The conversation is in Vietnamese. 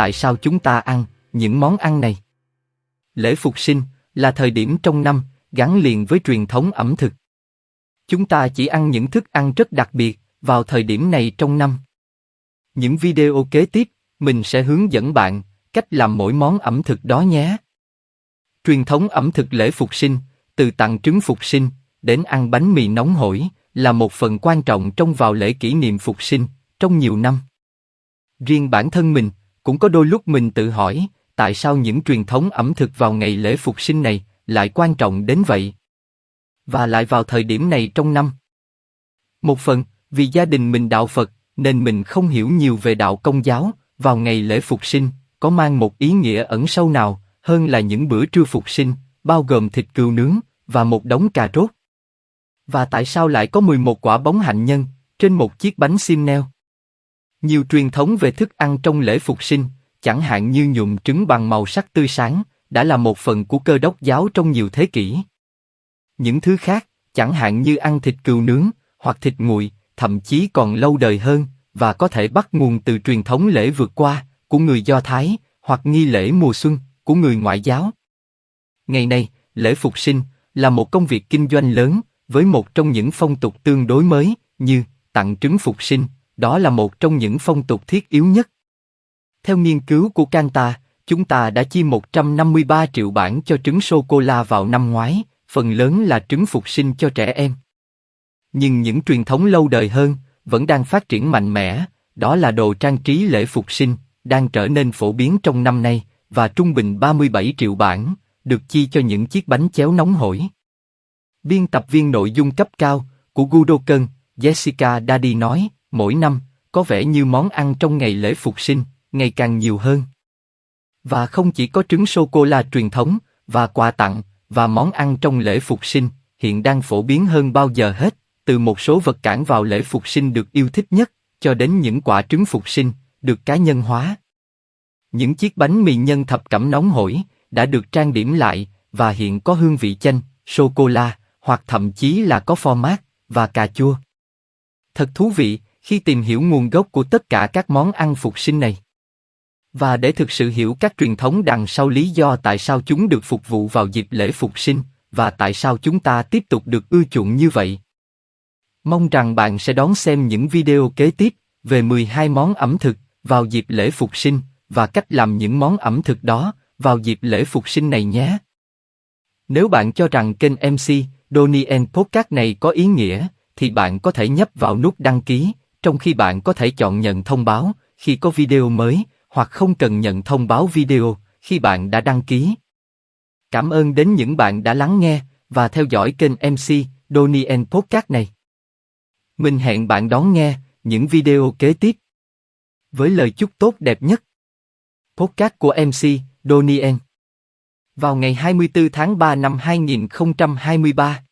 tại sao chúng ta ăn những món ăn này. Lễ Phục sinh là thời điểm trong năm gắn liền với truyền thống ẩm thực. Chúng ta chỉ ăn những thức ăn rất đặc biệt vào thời điểm này trong năm. Những video kế tiếp, mình sẽ hướng dẫn bạn cách làm mỗi món ẩm thực đó nhé. Truyền thống ẩm thực lễ Phục sinh, từ tặng trứng Phục sinh đến ăn bánh mì nóng hổi, là một phần quan trọng trong vào lễ kỷ niệm Phục sinh trong nhiều năm. Riêng bản thân mình cũng có đôi lúc mình tự hỏi, tại sao những truyền thống ẩm thực vào ngày lễ Phục sinh này lại quan trọng đến vậy và lại vào thời điểm này trong năm. Một phần, vì gia đình mình đạo Phật, nên mình không hiểu nhiều về đạo Công giáo. Vào ngày lễ Phục sinh có mang một ý nghĩa ẩn sâu nào hơn là những bữa trưa Phục sinh, bao gồm thịt cừu nướng và một đống cà rốt. Và tại sao lại có 11 quả bóng hạnh nhân trên một chiếc bánh xiêm neo? Nhiều truyền thống về thức ăn trong lễ Phục sinh, chẳng hạn như nhuộm trứng bằng màu sắc tươi sáng, đã là một phần của cơ đốc giáo trong nhiều thế kỷ. Những thứ khác, chẳng hạn như ăn thịt cừu nướng hoặc thịt nguội, thậm chí còn lâu đời hơn và có thể bắt nguồn từ truyền thống lễ vượt qua của người Do Thái hoặc nghi lễ mùa xuân của người ngoại giáo. Ngày nay, lễ phục sinh là một công việc kinh doanh lớn với một trong những phong tục tương đối mới như tặng trứng phục sinh, đó là một trong những phong tục thiết yếu nhất. Theo nghiên cứu của Canta, chúng ta đã chi 153 triệu bảng cho trứng sô-cô-la vào năm ngoái, phần lớn là trứng phục sinh cho trẻ em. Nhưng những truyền thống lâu đời hơn vẫn đang phát triển mạnh mẽ, đó là đồ trang trí lễ phục sinh, đang trở nên phổ biến trong năm nay và trung bình 37 triệu bảng được chi cho những chiếc bánh chéo nóng hổi. Biên tập viên nội dung cấp cao của Gudokan, Jessica Daddy nói, mỗi năm có vẻ như món ăn trong ngày lễ phục sinh ngày càng nhiều hơn. Và không chỉ có trứng sô cô la truyền thống và quà tặng và món ăn trong lễ phục sinh hiện đang phổ biến hơn bao giờ hết, từ một số vật cản vào lễ phục sinh được yêu thích nhất cho đến những quả trứng phục sinh được cá nhân hóa. Những chiếc bánh mì nhân thập cẩm nóng hổi đã được trang điểm lại và hiện có hương vị chanh, sô cô la hoặc thậm chí là có pho mát và cà chua. Thật thú vị khi tìm hiểu nguồn gốc của tất cả các món ăn phục sinh này. Và để thực sự hiểu các truyền thống đằng sau lý do tại sao chúng được phục vụ vào dịp lễ phục sinh và tại sao chúng ta tiếp tục được ưa chuộng như vậy. Mong rằng bạn sẽ đón xem những video kế tiếp về 12 món ẩm thực vào dịp lễ phục sinh và cách làm những món ẩm thực đó vào dịp lễ phục sinh này nhé. Nếu bạn cho rằng kênh MC Donnie Podcast này có ý nghĩa, thì bạn có thể nhấp vào nút đăng ký, trong khi bạn có thể chọn nhận thông báo khi có video mới, hoặc không cần nhận thông báo video khi bạn đã đăng ký. Cảm ơn đến những bạn đã lắng nghe và theo dõi kênh MC Donien Podcast này. Mình hẹn bạn đón nghe những video kế tiếp. Với lời chúc tốt đẹp nhất. Podcast của MC Donien. Vào ngày 24 tháng 3 năm 2023.